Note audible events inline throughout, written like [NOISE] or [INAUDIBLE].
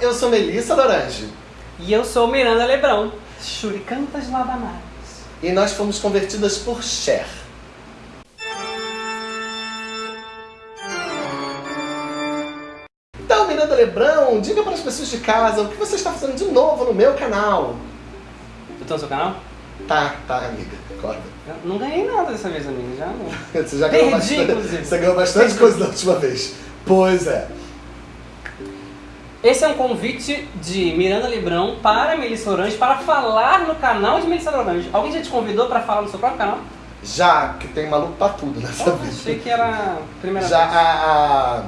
eu sou Melissa Lorange. E eu sou Miranda Lebrão, Churicantas Labanares. E nós fomos convertidas por Cher. Então, Miranda Lebrão, diga para as pessoas de casa o que você está fazendo de novo no meu canal. Eu tô no seu canal? Tá, tá, amiga, acorda. Eu não ganhei nada dessa vez, amiga. Já não. [LAUGHS] Você já ganhou Perdi, bastante, inclusive. você ganhou bastante coisa da última vez. Pois é. Esse é um convite de Miranda Lebrão para Melissa Orange para falar no canal de Melissa Orange. Alguém já te convidou para falar no seu próprio canal? Já que tem maluco pra tudo nessa Oh, vida. achei que era a primeira Já vez. a,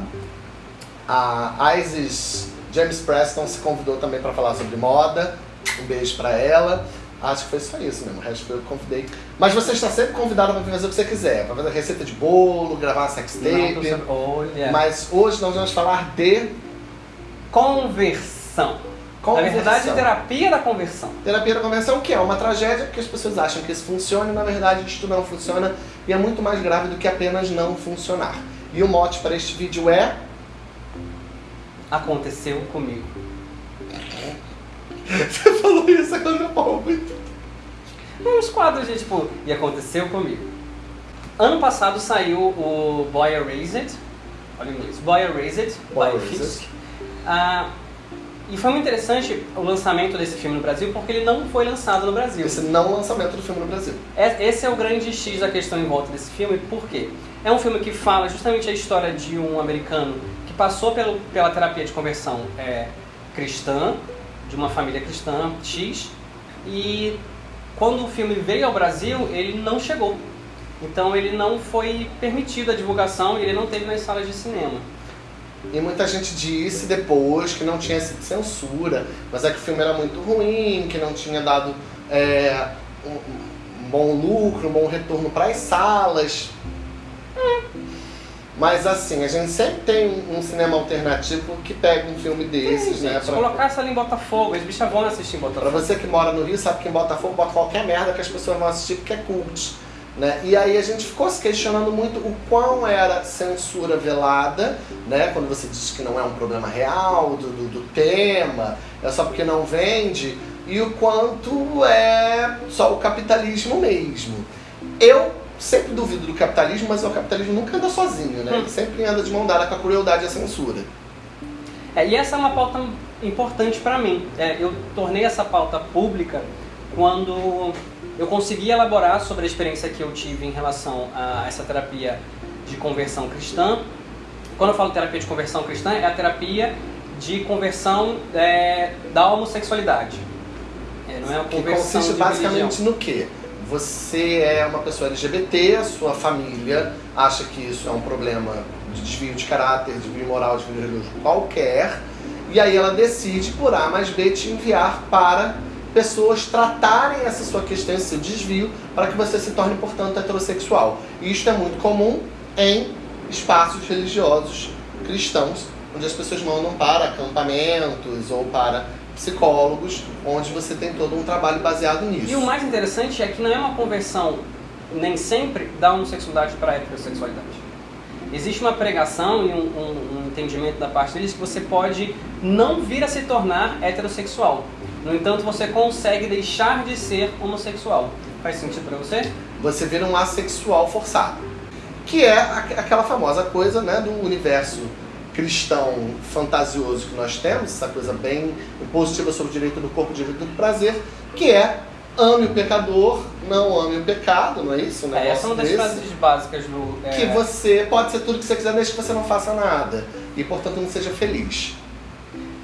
a, a Isis James Preston se convidou também para falar sobre moda. Um beijo para ela. Acho que foi só isso mesmo. O resto foi eu que convidei. Mas você está sempre convidada para fazer o que você quiser. Para fazer receita de bolo, gravar sextape. Olha. Mas hoje nós vamos falar de Conversão. Na verdade, conversão. terapia da conversão. Terapia da conversão, que é uma tragédia, porque as pessoas acham que isso funciona e na verdade isto não funciona e é muito mais grave do que apenas não funcionar. E o mote para este vídeo é Aconteceu comigo. [LAUGHS] Você falou isso agora há muito. Uns quadros de tipo, e aconteceu comigo. Ano passado saiu o Boy Erased, olha o inglês, Boy Erased, Boy by Erased. Fisk. Ah, e foi muito interessante o lançamento desse filme no Brasil, porque ele não foi lançado no Brasil. Esse não lançamento do filme no Brasil. É- Esse é o grande X da questão em volta desse filme, por quê? É um filme que fala justamente a história de um americano que passou pelo, pela terapia de conversão é, cristã, de uma família cristã X, e quando o filme veio ao Brasil, ele não chegou. Então ele não foi permitido a divulgação e ele não teve nas salas de cinema. E muita gente disse depois que não tinha sido censura, mas é que o filme era muito ruim, que não tinha dado é, um, bom lucro, um bom retorno para as salas. Mas assim, a gente sempre tem um, cinema alternativo que pega um filme desses, né? gente, pra- colocasse ali em Botafogo, as bichas vão assistir em Pra Botafogo. você que mora no Rio, sabe que em Botafogo bota qualquer merda que as pessoas vão assistir porque é cult. Né? E aí a gente ficou se questionando muito o quão era censura velada, né? Quando você diz que não é um problema real do, do, do tema, é só porque não vende, e o quanto é só o capitalismo mesmo. Eu sempre duvido do capitalismo, mas o capitalismo nunca anda sozinho, né? Hum. Ele sempre anda de mão dada com a crueldade e a censura. É, e essa é uma pauta importante para mim. É, eu tornei essa pauta pública quando eu consegui elaborar sobre a experiência que eu tive em relação a essa terapia de conversão cristã. Quando eu falo terapia de conversão cristã, é a terapia de conversão é, da homossexualidade. É, não é a Que conversão consiste de basicamente no quê? Você é uma pessoa LGBT, a sua família acha que isso é um problema de desvio de caráter, desvio moral, desvio religioso qualquer, e aí ela decide, por A mais B, te enviar para pessoas tratarem essa sua questão, esse seu desvio, para que você se torne, portanto, heterossexual. E isto é muito comum em espaços religiosos cristãos, onde as pessoas mandam para acampamentos ou para psicólogos, onde você tem todo um trabalho baseado nisso. E o mais interessante é que não é uma conversão, nem sempre, da homossexualidade para a heterossexualidade. Existe uma pregação e um, um- entendimento da parte deles que você pode não vir a se tornar heterossexual. No entanto, você consegue deixar de ser homossexual. Faz sentido para você? Você vira um assexual forçado. Que é aqu- aquela famosa coisa né, do universo cristão fantasioso que nós temos, essa coisa bem positiva sobre o direito do corpo, o direito do prazer, que é ame o pecador, não ame o pecado, não é isso? Um É, essa é uma das frases básicas do. é, Que você pode ser tudo que você quiser desde que você não faça nada. E portanto não seja feliz.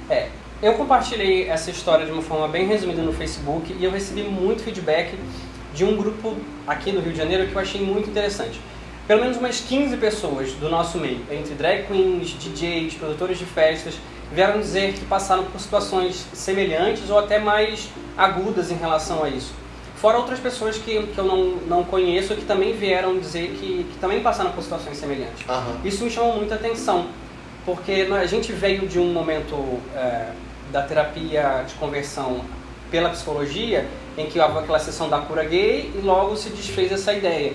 É, eu compartilhei essa história de uma forma bem resumida no Facebook e eu recebi muito feedback de um grupo aqui do Rio de Janeiro que eu achei muito interessante. Pelo menos umas 15 pessoas do nosso meio, entre drag queens, DJs, produtores de festas, vieram dizer que passaram por situações semelhantes ou até mais agudas em relação a isso. Fora outras pessoas que, que eu não, não conheço que também vieram dizer que, que também passaram por situações semelhantes. Aham. Isso me chamou muita atenção, porque a gente veio de um momento é, da terapia de conversão pela psicologia, em que houve aquela sessão da cura gay e logo se desfez essa ideia.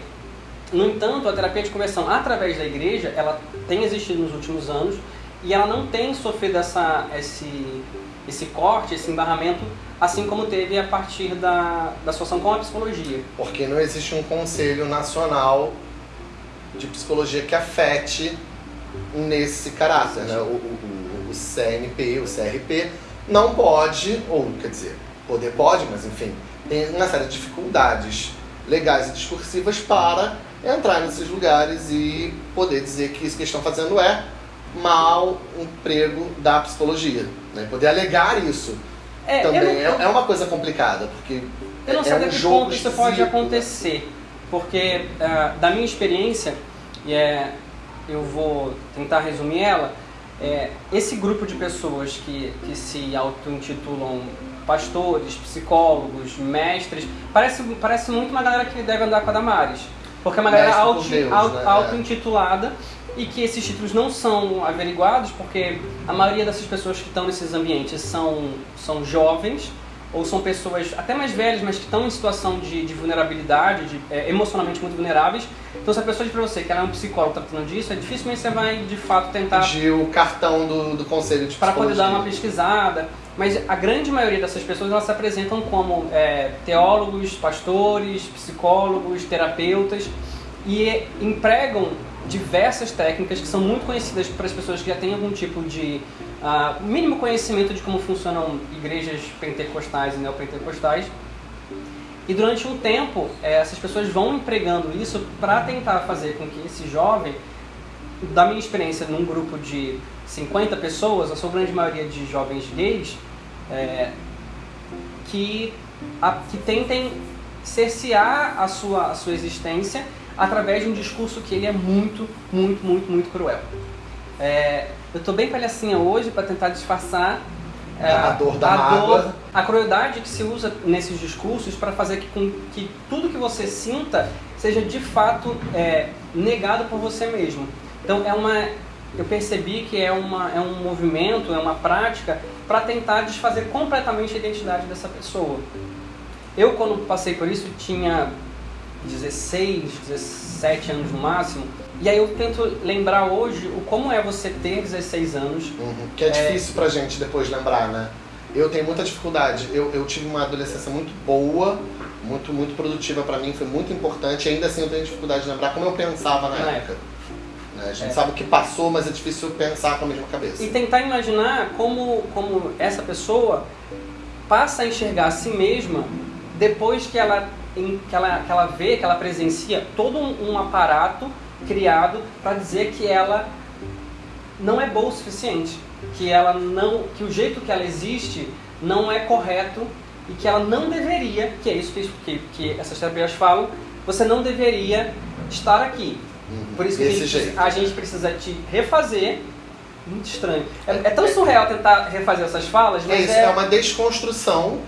No entanto, a terapia de conversão através da igreja, ela tem existido nos últimos anos e ela não tem sofrido essa, esse, esse corte, esse embarramento, assim como teve a partir da, da associação com a psicologia. Porque não existe um conselho nacional de psicologia que afete nesse caráter, né? O, o, o CNP, o CRP, não pode, ou quer dizer, poder pode, mas enfim, tem uma série de dificuldades legais e discursivas para entrar nesses lugares e poder dizer que isso que estão fazendo é mau emprego da psicologia. Né? Poder alegar isso é, também não, é, é, uma coisa complicada, porque eu não sei é até um que jogo ponto isso pode acontecer, porque uh, da minha experiência, e é, eu vou tentar resumir ela, é, esse grupo de pessoas que, que se auto-intitulam pastores, psicólogos, mestres, parece, parece muito uma galera que deve andar com a Damares. Porque é uma galera né? auto-intitulada né? e que esses títulos não são averiguados porque a maioria dessas pessoas que estão nesses ambientes são, são jovens ou são pessoas até mais velhas, mas que estão em situação de, de vulnerabilidade, de, é, emocionalmente muito vulneráveis. Então, se a pessoa diz para você que ela é um psicólogo tratando disso, é dificilmente você vai de fato tentar. Pedir o cartão do, do conselho de Para poder dar uma pesquisada. Mas a grande maioria dessas pessoas elas se apresentam como é, teólogos, pastores, psicólogos, terapeutas e empregam diversas técnicas que são muito conhecidas para as pessoas que já têm algum tipo de uh, mínimo conhecimento de como funcionam igrejas pentecostais e neopentecostais. E durante um tempo, eh, essas pessoas vão empregando isso para tentar fazer com que esse jovem, da minha experiência num grupo de 50 pessoas, a sua grande maioria de jovens gays, é, que, a, que tentem cercear a sua, a sua existência através de um discurso que ele é muito, muito, muito, muito cruel. É, eu estou bem palhacinha hoje para tentar disfarçar é, a dor da a, dor, a crueldade que se usa nesses discursos para fazer que, com que tudo que você sinta seja de fato é, negado por você mesmo. Então é uma, eu percebi que é, uma, é um movimento, é uma prática para tentar desfazer completamente a identidade dessa pessoa. Eu, quando passei por isso, tinha 16, 17 anos no máximo. E aí eu tento lembrar hoje o como é você ter 16 anos. Uhum. Que é, é difícil pra gente depois lembrar, né? Eu tenho muita dificuldade. Eu, eu tive uma adolescência muito boa, muito, muito produtiva para mim, foi muito importante. E ainda assim eu tenho dificuldade de lembrar como eu pensava na, na época. época. Né? A gente é. sabe o que passou, mas é difícil pensar com a mesma cabeça. E tentar imaginar como, como essa pessoa passa a enxergar a si mesma depois que ela que, ela, que ela vê, que ela presencia todo um, um aparato criado para dizer que ela não é boa o suficiente, que ela não, que o jeito que ela existe não é correto e que ela não deveria, que é isso que, que, essas terapias falam, você não deveria estar aqui. Uhum. Por isso que a gente, a gente, precisa te refazer. Muito estranho. É, é tão surreal tentar refazer essas falas, mas é isso, é, é uma desconstrução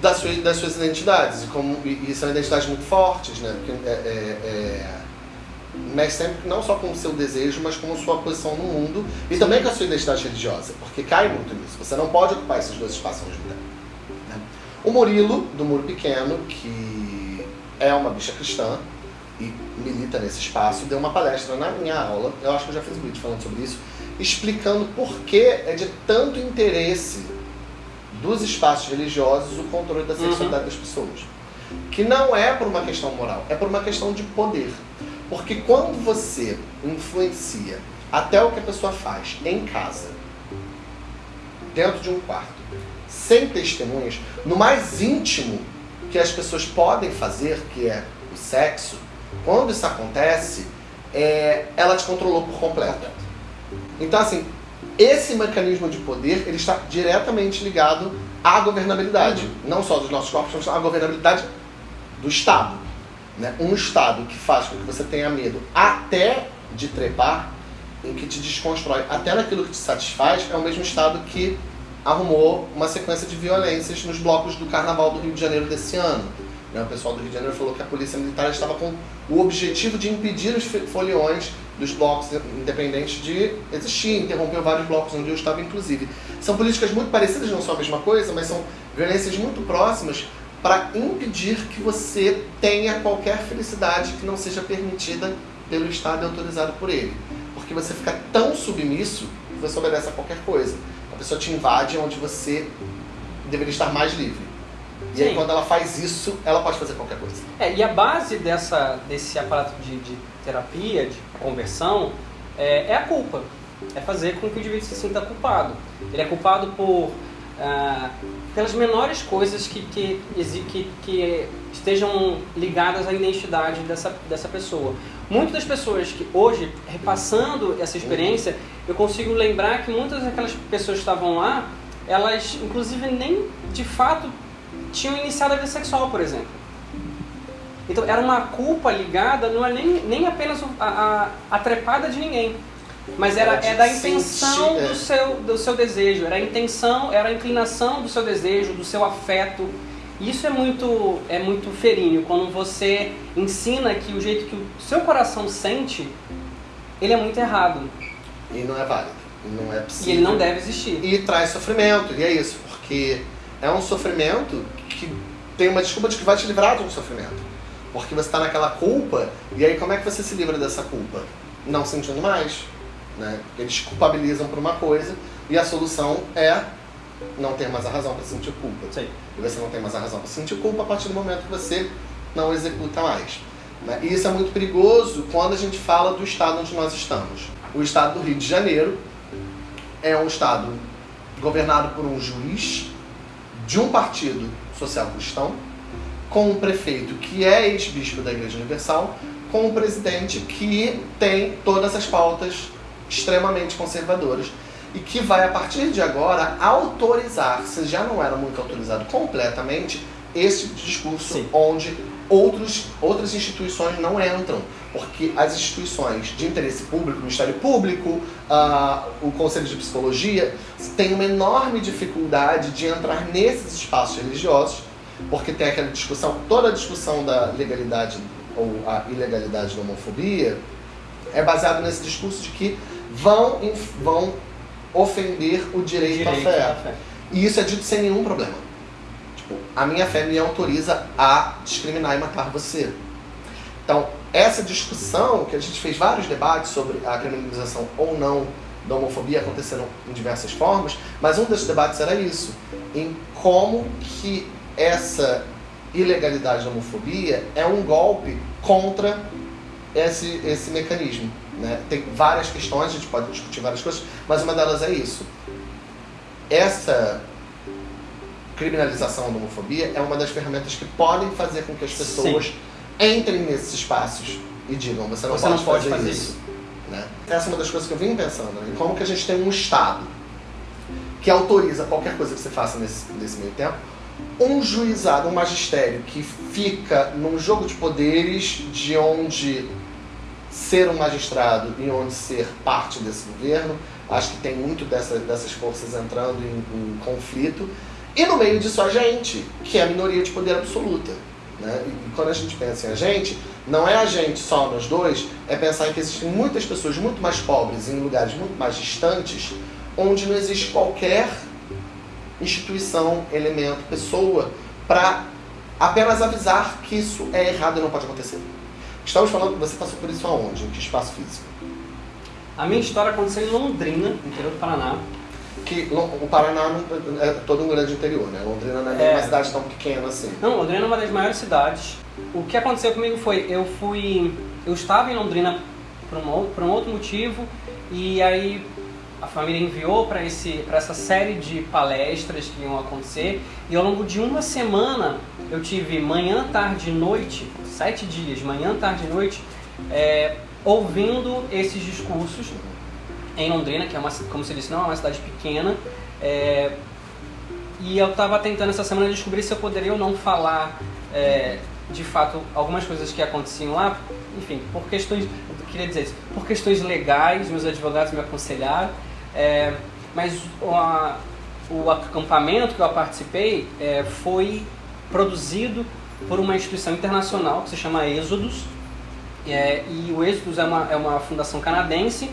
das suas, das suas identidades. E, como, e, são identidades muito fortes, né? Porque, é, é, é, mexe sempre não só com o seu desejo, mas com a sua posição no mundo e Sim. também com a sua identidade religiosa, porque cai muito nisso. Você não pode ocupar esses dois espaços ao mesmo tempo. Né? O Murilo, do Muro Pequeno, que é uma bicha cristã e milita nesse espaço, deu uma palestra na minha aula, eu acho que eu já fiz um vídeo falando sobre isso, explicando por que é de tanto interesse dos espaços religiosos o controle da sexualidade uhum. das pessoas. Que não é por uma questão moral, é por uma questão de poder. Porque quando você influencia até o que a pessoa faz em casa, dentro de um quarto, sem testemunhas, no mais íntimo que as pessoas podem fazer, que é o sexo, quando isso acontece, é, ela te controlou por completo. Então, assim, esse mecanismo de poder ele está diretamente ligado à governabilidade, não só dos nossos corpos, mas à governabilidade do Estado. Né? Um Estado que faz com que você tenha medo até de trepar, em que te desconstrói até naquilo que te satisfaz, é o mesmo Estado que arrumou uma sequência de violências nos blocos do Carnaval do Rio de Janeiro desse ano. Né? O pessoal do Rio de Janeiro falou que a polícia militar estava com o objetivo de impedir os foliões dos blocos independentes de existir, interrompeu vários blocos onde eu estava, inclusive. São políticas muito parecidas, não são a mesma coisa, mas são violências muito próximas para impedir que você tenha qualquer felicidade que não seja permitida pelo Estado e autorizado por ele. Porque você fica tão submisso você obedece a qualquer coisa. A pessoa te invade onde você deveria estar mais livre. E Sim. aí quando ela faz isso, ela pode fazer qualquer coisa. É, e a base dessa, desse aparato de, de terapia, de conversão, é, é a culpa. É fazer com que o indivíduo se sinta culpado. Ele é culpado por ah, pelas menores coisas que, que, que, que estejam ligadas à identidade dessa, dessa pessoa. Muitas das pessoas que hoje, repassando essa experiência, eu consigo lembrar que muitas daquelas pessoas que estavam lá, elas inclusive nem de fato tinham iniciado a vida sexual, por exemplo. Então era uma culpa ligada, não é nem, nem apenas a, a, a trepada de ninguém, mas era, Era é da sentir, intenção é. do seu, do seu desejo, era a intenção, era a inclinação do seu desejo, do seu afeto. Isso é muito, é muito feríneo, quando você ensina que o jeito que o seu coração sente, ele é muito errado. E não é válido. E não é E possível. ele não deve existir. E traz sofrimento. E é isso, porque é um sofrimento que tem uma desculpa de que vai te livrar de um sofrimento. Porque você está naquela culpa, e aí como é que você se livra dessa culpa? Não sentindo mais. Né? Eles culpabilizam por uma coisa, e a solução é não ter mais a razão para sentir culpa. Sim. E você não tem mais a razão para sentir culpa a partir do momento que você não executa mais. né? E isso é muito perigoso quando a gente fala do estado onde nós estamos. O estado do Rio de Janeiro é um estado governado por um juiz de um partido social cristão, com um prefeito que é ex-bispo da Igreja Universal, com um presidente que tem todas as pautas extremamente conservadoras e que vai, a partir de agora, autorizar, se já não era muito autorizado completamente, esse tipo de discurso Sim. onde outros, outras instituições não entram. Porque as instituições de interesse público, o Ministério Público, ah, o Conselho de Psicologia, têm uma enorme dificuldade de entrar nesses espaços religiosos, porque tem aquela discussão, toda a discussão da legalidade ou a ilegalidade da homofobia é baseada nesse discurso de que vão, vão ofender o direito, à fé. à fé. E isso é dito sem nenhum problema. Tipo, a minha fé me autoriza a discriminar e matar você. Então, essa discussão, que a gente fez vários debates sobre a criminalização ou não da homofobia, aconteceram em diversas formas, mas um desses debates era isso, em como que essa ilegalidade da homofobia é um golpe contra esse, esse mecanismo. Né? Tem várias questões, a gente pode discutir várias coisas, mas uma delas é isso. Essa criminalização da homofobia é uma das ferramentas que podem fazer com que as pessoas entrem nesses espaços e digam, você não, Você pode, não pode fazer, fazer isso. Né? Essa é uma das coisas que eu vim pensando, né? como que a gente tem um Estado que autoriza qualquer coisa que você faça nesse, nesse meio tempo, um juizado, um magistério que fica num jogo de poderes de onde ser um magistrado e onde ser parte desse governo, acho que tem muito dessa, dessas forças entrando em, em conflito, e no meio disso a gente, que é a minoria de poder absoluta. Né? E, quando a gente pensa em a gente, não é a gente só nós dois, é pensar em que existem muitas pessoas muito mais pobres em lugares muito mais distantes, onde não existe qualquer instituição, elemento, pessoa para apenas avisar que isso é errado e não pode acontecer. Estamos falando que você passou por isso aonde? Em que espaço físico? A minha história aconteceu em Londrina, no interior do Paraná. Que o Paraná não- é todo um grande interior, né? Londrina não é É. uma cidade tão pequena assim. Não, Londrina é uma das maiores cidades. O que aconteceu comigo foi, eu fui, eu estava em Londrina por um, por um outro motivo e aí a família enviou para essa série de palestras que iam acontecer. E ao longo de uma semana eu tive manhã, tarde e noite, sete dias, manhã, tarde e noite, é, ouvindo esses discursos em Londrina, que é uma, como você disse, não é uma cidade pequena. é, e eu estava tentando essa semana descobrir se eu poderia ou não falar é, de fato algumas coisas que aconteciam lá, enfim, por questões, queria dizer isso, por questões legais, meus advogados me aconselharam, é, mas a- o acampamento que eu participei é, foi produzido por uma instituição internacional que se chama Êxodos, é, e o Êxodos é uma, é uma fundação canadense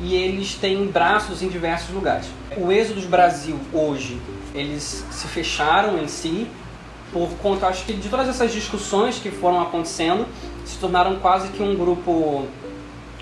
e eles têm braços em diversos lugares. O Êxodos Brasil hoje, eles se fecharam em si por conta, acho que de todas essas discussões que foram acontecendo, se tornaram quase que um grupo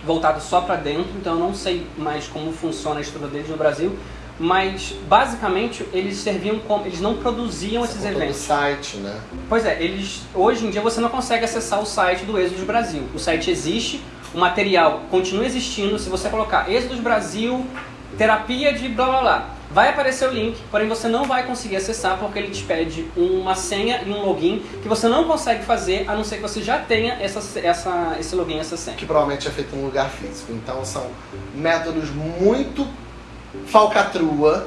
voltado só para dentro, então eu não sei mais como funciona a estrutura deles no Brasil, mas basicamente eles serviam como eles não produziam Você esses contou do eventos. site, né? Pois é, eles hoje em dia você não consegue acessar o site do Êxodos Brasil. O site existe, o material continua existindo. Se você colocar Êxodos Brasil, terapia de blá blá blá, vai aparecer o link, porém você não vai conseguir acessar porque ele te pede uma senha e um login que você não consegue fazer a não ser que você já tenha essa, essa, esse login, essa senha. Que provavelmente é feito em um lugar físico. Então são métodos muito falcatrua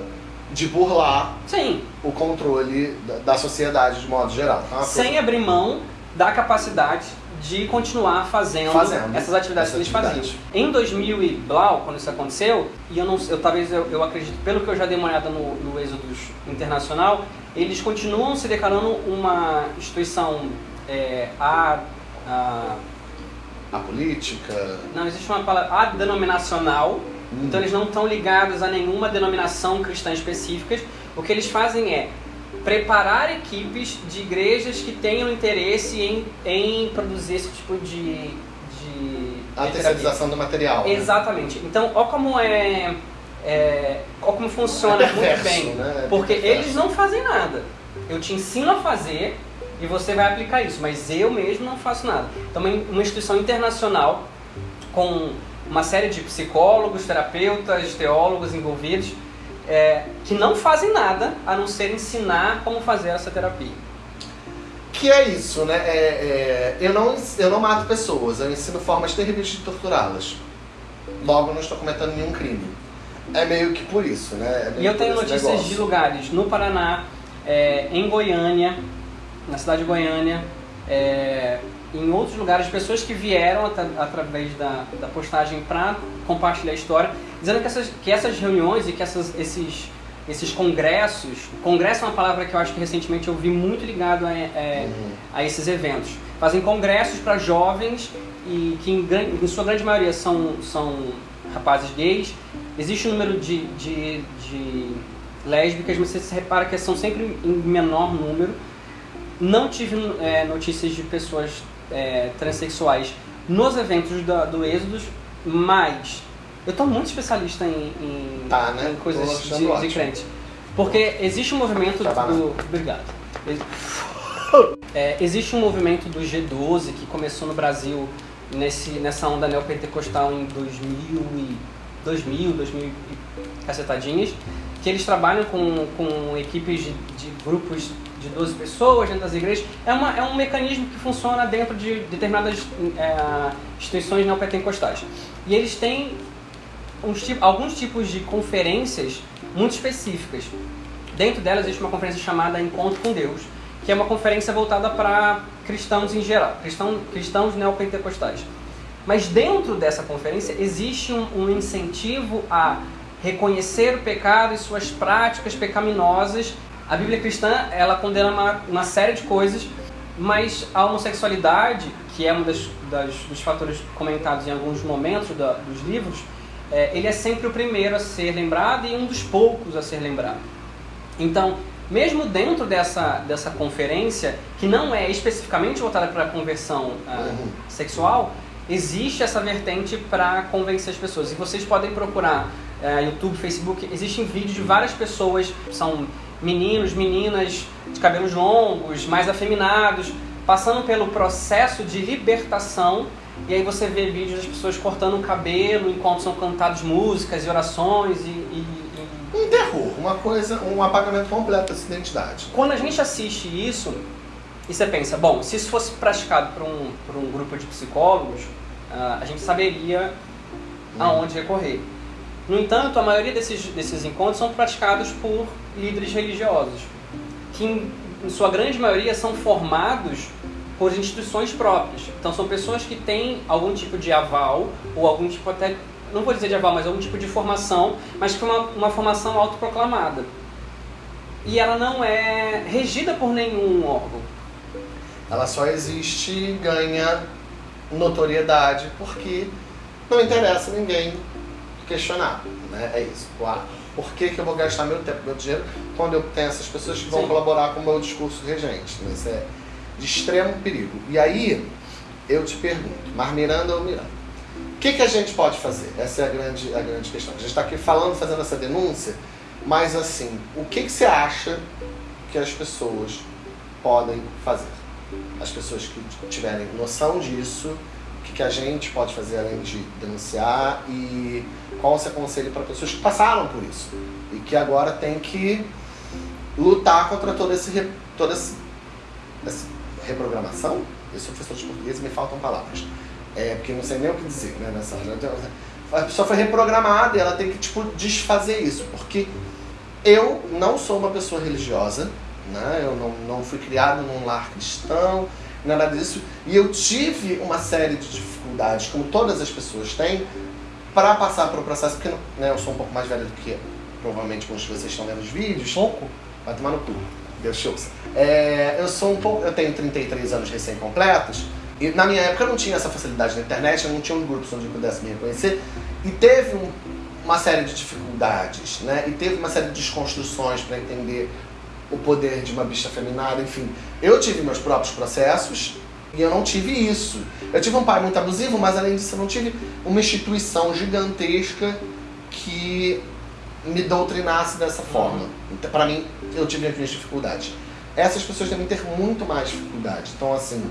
de burlar Sim, o controle da, da sociedade de modo geral. Então, é uma coisa- sem abrir mão da capacidade de continuar fazendo, Fazendo essas atividades essas que eles atividades. faziam. Em 2000 e blau, quando isso aconteceu, e eu não, eu talvez eu, eu acredito pelo que eu já dei uma olhada no, no Êxodos Internacional, eles continuam se declarando uma instituição é, a, a A política. não existe uma palavra a denominacional, Hum. então eles não estão ligados a nenhuma denominação cristã específica. O que eles fazem é preparar equipes de igrejas que tenham interesse em, em produzir esse tipo de, de A terceirização do material. né? Exatamente. Então, ó como é, é ó como funciona É perverso, muito bem. né? É Porque perverso. eles não fazem nada. Eu te ensino a fazer e você vai aplicar isso, mas eu mesmo não faço nada. Então, uma instituição internacional com uma série de psicólogos, terapeutas, teólogos envolvidos é, que não fazem nada a não ser ensinar como fazer essa terapia. Que é isso, né? É, é, eu, não, eu não mato pessoas, eu ensino formas terríveis de torturá-las. Logo, não estou cometendo nenhum crime. É meio que por isso, né? É E eu tenho notícias negócio. de lugares no Paraná, é, em Goiânia, na cidade de Goiânia, é, em outros lugares, pessoas que vieram atra- através da, da postagem para compartilhar a história, dizendo que essas, que essas reuniões e que essas, esses, esses congressos, congresso é uma palavra que eu acho que recentemente eu vi muito ligado a, é, Uhum. a esses eventos. Fazem congressos para jovens e que em, em sua grande maioria são, são rapazes gays. Existe um número de, de, de lésbicas, mas você se repara que são sempre em menor número. Não tive é, notícias de pessoas é, transexuais nos eventos da, do Êxodos, mas eu estou muito especialista em, em, Tá, né? em coisas de, de crente. Porque existe um movimento Tá do. Obrigado. É, existe um movimento do G12 que começou no Brasil nesse, nessa onda neopentecostal em 2000, e, 2000, 2000 e cacetadinhas, que eles trabalham com, com equipes de, de grupos de 12 pessoas dentro das igrejas. É, uma, é um mecanismo que funciona dentro de determinadas é, instituições neopentecostais. E eles têm uns, alguns tipos de conferências muito específicas. Dentro delas existe uma conferência chamada Encontro com Deus, que é uma conferência voltada para cristãos em geral, cristão, cristãos neopentecostais. Mas dentro dessa conferência existe um, um incentivo a reconhecer o pecado e suas práticas pecaminosas. A Bíblia cristã ela condena uma, uma série de coisas, mas a homossexualidade, que é um das, das- dos fatores comentados em alguns momentos da- dos livros, é, ele é sempre o primeiro a ser lembrado e um dos poucos a ser lembrado. Então, mesmo dentro dessa, dessa conferência, que não é especificamente voltada para a conversão ah, Uhum. sexual, existe essa vertente para convencer as pessoas. E vocês podem procurar eh, YouTube, Facebook, existem vídeos de várias pessoas, são meninos, meninas de cabelos longos, mais afeminados, passando pelo processo de libertação. E aí você vê vídeos das pessoas cortando o cabelo enquanto são cantadas músicas e orações e- e- e Um terror, uma coisa, um apagamento completo dessa identidade. quando a gente assiste isso e você pensa, bom, se isso fosse praticado por um, por um grupo de psicólogos, ah, a gente saberia aonde recorrer. No entanto, a maioria desses, desses encontros são praticados por líderes religiosos, que em, em sua grande maioria são formados por instituições próprias. Então são pessoas que têm algum tipo de aval, ou algum tipo até, não vou dizer de aval, mas algum tipo de formação, mas que é uma, uma formação autoproclamada. E ela não é regida por nenhum órgão. Ela só existe e ganha notoriedade porque não interessa ninguém questionar, né? É isso. Ah, por que, que eu vou gastar meu tempo, meu dinheiro, quando eu tenho essas pessoas que vão Sim. colaborar com o meu discurso regente? né? Isso é de extremo perigo. E aí, eu te pergunto, Mar Miranda ou Miranda? O que, que a gente pode fazer? Essa é a grande, a grande questão. A gente está aqui falando, fazendo essa denúncia, mas assim, o que, que você acha que as pessoas podem fazer? As pessoas que tiverem noção disso, que, que a gente pode fazer além de denunciar e qual você aconselho para pessoas que passaram por isso e que agora tem que lutar contra todo esse, toda essa reprogramação? Eu sou professor de português e me faltam palavras. É, porque não sei nem o que dizer né, nessa. Então, a pessoa foi reprogramada e ela tem que tipo, desfazer isso. Porque eu não sou uma pessoa religiosa, né? eu não, não fui criado num lar cristão, nada disso. E eu tive uma série de dificuldades, como todas as pessoas têm, para passar para o processo, porque né, eu sou um pouco mais velho do que provavelmente muitos de vocês estão vendo os vídeos. Pouco? Vai tomar no cu. Deus shows. É, eu sou um pouco. Eu tenho 33 anos recém-completos. E na minha época eu não tinha essa facilidade na internet, eu não tinha um grupo onde eu pudesse me reconhecer. E teve um, uma série de dificuldades, né? E teve uma série de desconstruções para entender o poder de uma bicha feminada, enfim. Eu tive meus próprios processos e eu não tive isso. Eu tive um pai muito abusivo, mas além disso eu não tive uma instituição gigantesca que me doutrinasse dessa forma. Então, para mim, eu tive as minhas dificuldades. Essas pessoas devem ter muito mais dificuldade. Então, assim,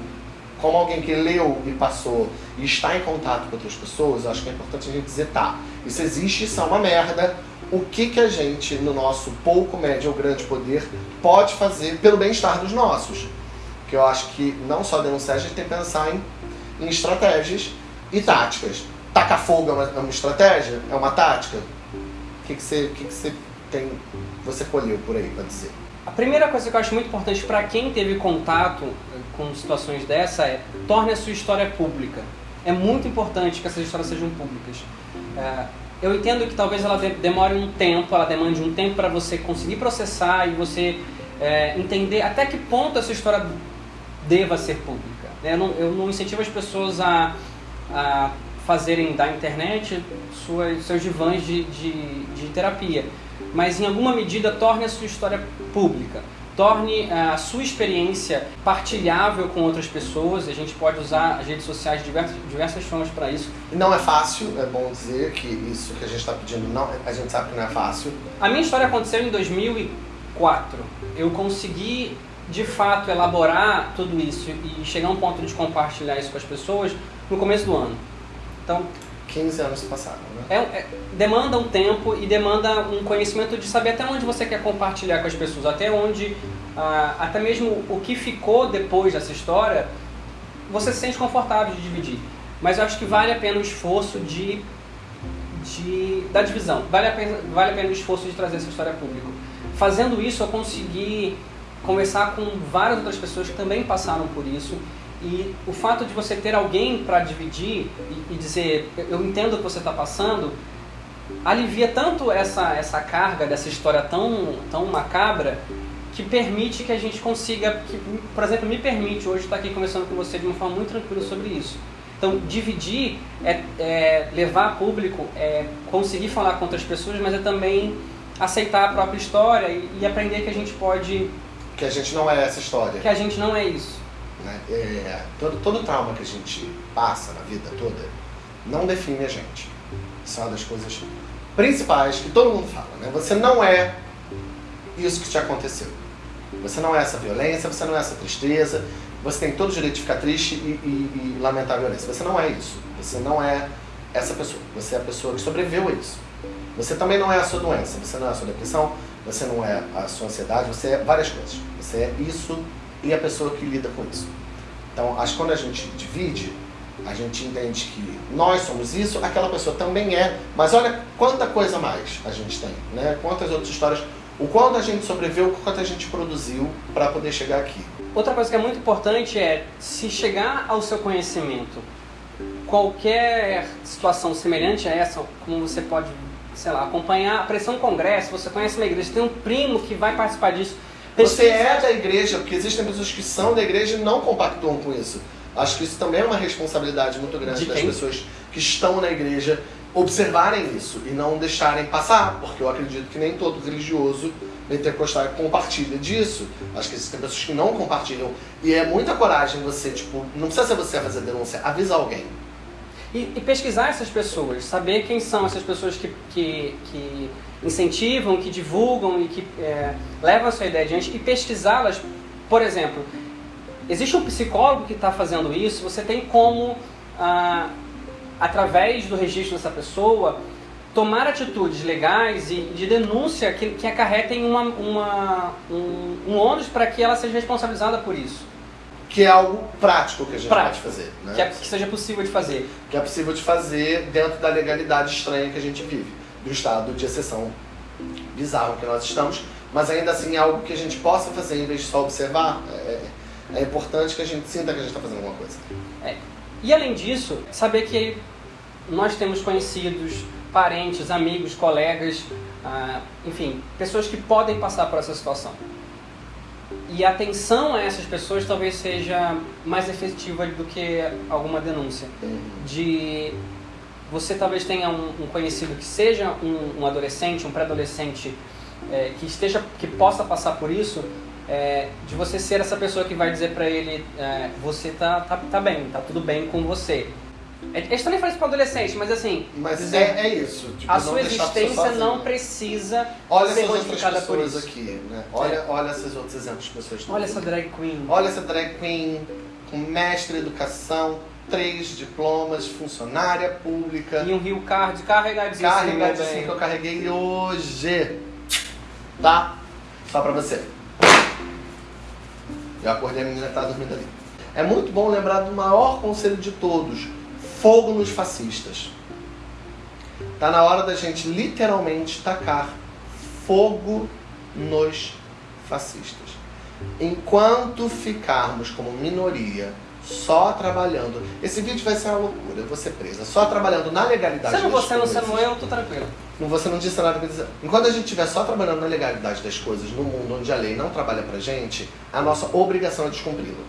como alguém que leu e passou e está em contato com outras pessoas, acho que é importante a gente dizer, tá, isso existe, isso é uma merda, o que, que a gente, no nosso pouco, médio ou grande poder, pode fazer pelo bem-estar dos nossos. Que eu acho que não só denunciar, a gente tem que pensar em, em estratégias e táticas. Tacar fogo é uma, é uma estratégia? É uma tática? O que, que, você, que, que você tem, você colheu por aí para dizer? A primeira coisa que eu acho muito importante para quem teve contato com situações dessa é torne a sua história pública. É muito importante que essas histórias sejam públicas. É, eu entendo que talvez ela demore um tempo, ela demande um tempo para você conseguir processar e você é, entender até que ponto essa história deva ser pública. Né? Eu, não, eu não incentivo as pessoas a, a fazerem da internet suas, seus divãs de, de, de terapia mas em alguma medida torne a sua história pública. Torne eh, a sua experiência partilhável com outras pessoas. A gente pode usar as redes sociais de diversas, diversas formas para isso. Não é fácil, é bom dizer que isso que a gente está pedindo, não, a gente sabe que não é fácil. A minha história aconteceu em 2004. Eu consegui de fato elaborar tudo isso e chegar a um ponto de compartilhar isso com as pessoas no começo do ano. Então, 15 anos passaram, né? É, é, demanda um tempo e demanda um conhecimento de saber até onde você quer compartilhar com as pessoas, até onde, ah, até mesmo o que ficou depois dessa história, você se sente confortável de dividir. Mas eu acho que vale a pena o esforço de, de da divisão, vale a, pena, vale a pena o esforço de trazer essa história a público. Fazendo isso, eu consegui conversar com várias outras pessoas que também passaram por isso e o fato de você ter alguém para dividir e, e, dizer, eu entendo o que você está passando, alivia tanto essa, essa carga dessa história tão, tão macabra que permite que a gente consiga, que, por exemplo, me permite hoje estar aqui conversando com você de uma forma muito tranquila sobre isso. Então, dividir é, é levar a público, é conseguir falar com outras pessoas, mas é também aceitar a própria história e, e aprender que a gente pode... Que a gente não é essa história. Que a gente não é isso. Né? É, todo, todo trauma que a gente passa na vida toda não define a gente. Isso é uma das coisas principais que todo mundo fala. Né? Você não é isso que te aconteceu. Você não é essa violência, você não é essa tristeza, você tem todo o direito de ficar triste e, e, e lamentar a violência. Você não é isso. Você não é essa pessoa. Você é a pessoa que sobreviveu a isso. Você também não é a sua doença, você não é a sua depressão, você não é a sua ansiedade, você é várias coisas. Você é isso e a pessoa que lida com isso. Então, acho que quando a gente divide, a gente entende que nós somos isso, aquela pessoa também é, mas olha quanta coisa mais a gente tem, né? Quantas outras histórias, o quanto a gente sobreviveu, o quanto a gente produziu para poder chegar aqui. Outra coisa que é muito importante é se chegar ao seu conhecimento qualquer situação semelhante a essa, como você pode, sei lá, acompanhar, aparecer um congresso, você conhece uma igreja, tem um primo que vai participar disso, você é da igreja, porque existem pessoas que são da igreja e não compactuam com isso. Acho que isso também é uma responsabilidade muito grande das pessoas que estão na igreja observarem isso e não deixarem passar, porque eu acredito que nem todo religioso pentecostal compartilha disso. Acho que existem pessoas que não compartilham. E é muita coragem você, tipo, não precisa ser você a fazer denúncia, avisa alguém. E, e, pesquisar essas pessoas, saber quem são essas pessoas que, que, que incentivam, que divulgam e que é, levam a sua ideia adiante e pesquisá-las. Por exemplo, existe um psicólogo que está fazendo isso, você tem como, ah, através do registro dessa pessoa, tomar atitudes legais e de denúncia que, que acarretem uma, uma, um, um ônus para que ela seja responsabilizada por isso. Que é algo prático que a gente prático, pode fazer. Né? Que, é, que seja possível de fazer. Que é possível de fazer dentro da legalidade estranha que a gente vive. Do estado de exceção bizarro que nós estamos. Mas ainda assim é algo que a gente possa fazer em vez de só observar. É, é importante que a gente sinta que a gente está fazendo alguma coisa. É. E além disso, saber que nós temos conhecidos, parentes, amigos, colegas, ah, enfim, pessoas que podem passar por essa situação. E a atenção a essas pessoas talvez seja mais efetiva do que alguma denúncia. Uhum. De você talvez tenha um, um conhecido que seja um, um adolescente, um pré-adolescente é, que esteja, que possa passar por isso, é, de você ser essa pessoa que vai dizer para ele, é, você tá, tá, tá bem, tá tudo bem com você. É, a gente também faz isso para adolescente, mas assim. Mas dizer, é, é isso. Tipo, a sua existência a não precisa olha ser modificada por isso. aqui, né? Olha, É. olha esses outros exemplos de pessoas. Olha essa drag queen. Olha essa drag queen com mestre em educação, três diplomas, funcionária pública, E um Rio Card carregadíssimo. carregadíssimo que eu carreguei hoje. Tá? Só pra você. Eu acordei, a menina tá dormindo ali. É muito bom lembrar do maior conselho de todos: fogo nos fascistas. Tá na hora da gente literalmente tacar fogo nos fascistas. Enquanto ficarmos como minoria só trabalhando, esse vídeo vai ser uma loucura, eu vou ser presa, só trabalhando na legalidade das você, não coisas. sendo eu, tô tranquilo. Não, Você não disse nada pra dizer. Enquanto a gente estiver só trabalhando na legalidade das coisas, no mundo onde a lei não trabalha pra gente, a nossa obrigação é descumpri-la.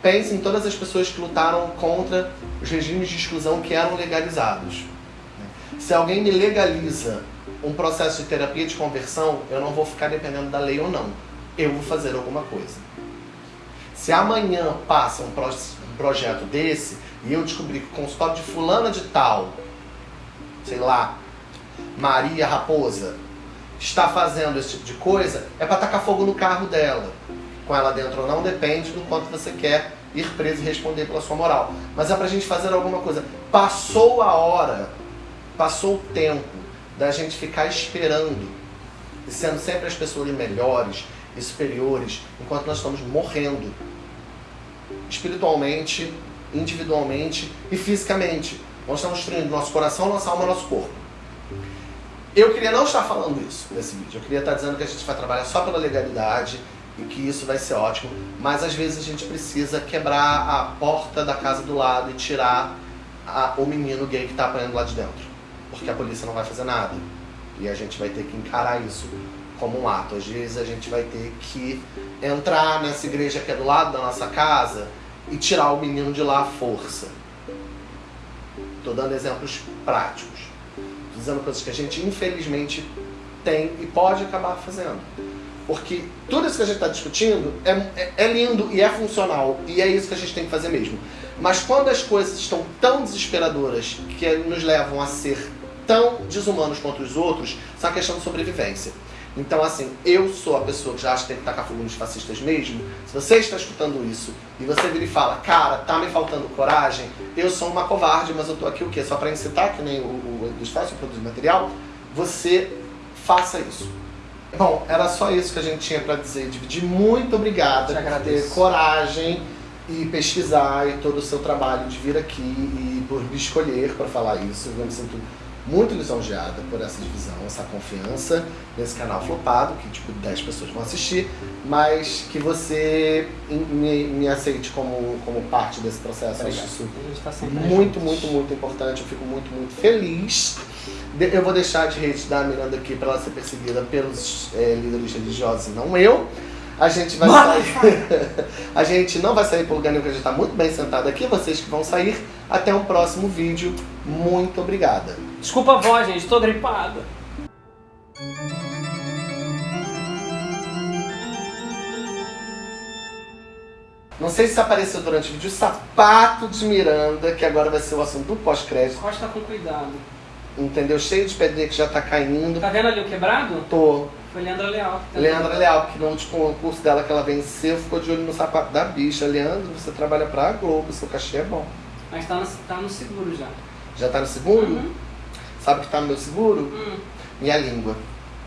Pense em todas as pessoas que lutaram contra os regimes de exclusão que eram legalizados. Se alguém me legaliza um processo de terapia de conversão, eu não vou ficar dependendo da lei ou não. Eu vou fazer alguma coisa. Se amanhã passa um, pro- projeto desse e eu descobrir que o consultório de fulana de tal, sei lá, Maria Raposa, está fazendo esse tipo de coisa, é para tacar fogo no carro dela. Com ela dentro ou não, depende do quanto você quer ir preso e responder pela sua moral. Mas é pra gente fazer alguma coisa. Passou a hora, passou o tempo da gente ficar esperando e sendo sempre as pessoas melhores e superiores, enquanto nós estamos morrendo espiritualmente, individualmente e fisicamente. Nós estamos destruindo nosso coração, nossa alma, nosso corpo. Eu queria não estar falando isso nesse vídeo. Eu queria estar dizendo que a gente vai trabalhar só pela legalidade e que isso vai ser ótimo. Mas às vezes a gente precisa quebrar a porta da casa do lado e tirar a- o menino gay que está apanhando lá de dentro. Porque a polícia não vai fazer nada. E a gente vai ter que encarar isso como um ato. Às vezes a gente vai ter que entrar nessa igreja que é do lado da nossa casa e tirar o menino de lá à força. Estou dando exemplos práticos. Tô dizendo coisas que a gente infelizmente tem e pode acabar fazendo. Porque tudo isso que a gente está discutindo é, é, é lindo e é funcional e é isso que a gente tem que fazer mesmo. Mas quando as coisas estão tão desesperadoras que nos levam a ser tão desumanos quanto os outros, isso é uma questão de sobrevivência. Então, assim, eu sou a pessoa que já acha que tem que tacar fogo nos fascistas mesmo. Se você está escutando isso e você vira e fala, cara, tá me faltando coragem, eu sou uma covarde, mas eu tô aqui o quê? Só para incitar, que nem o, o o produzir material, você faça isso. Bom, era só isso que a gente tinha para dizer. Dividir. Muito obrigada por ter coragem e pesquisar e todo o seu trabalho de vir aqui e por me escolher para falar isso. Eu me sinto muito lisonjeada por essa divisão, essa confiança nesse canal flopado, que tipo 10 pessoas vão assistir, mas que você me, me aceite como, como parte desse processo. Acho isso tá muito, muito, muito importante. Eu fico muito, muito feliz. Eu vou deixar de rede da Miranda aqui para ela ser perseguida pelos eh, líderes religiosos e não eu. A gente vai sair. [LAUGHS] a gente não vai sair por lugar nenhum, que a gente está muito bem sentado aqui. Vocês que vão sair. Até um próximo vídeo. Muito obrigada. Desculpa a voz, gente, tô gripada. Não sei se apareceu durante o vídeo o sapato de Miranda, que agora vai ser o assunto do pós-crédito. Costa com cuidado. Entendeu? Cheio de pedrinha que já tá caindo. Tá vendo ali o quebrado? Tô. Foi Leandra Leal. que tá Leandra Leal, porque no último concurso dela que ela venceu, ficou de olho no sapato da bicha. Leandro, você trabalha pra Globo, seu cachê é bom. Mas tá no, tá no seguro já. Já tá no seguro? Uhum. Sabe o que tá no meu seguro? Hum. Minha língua.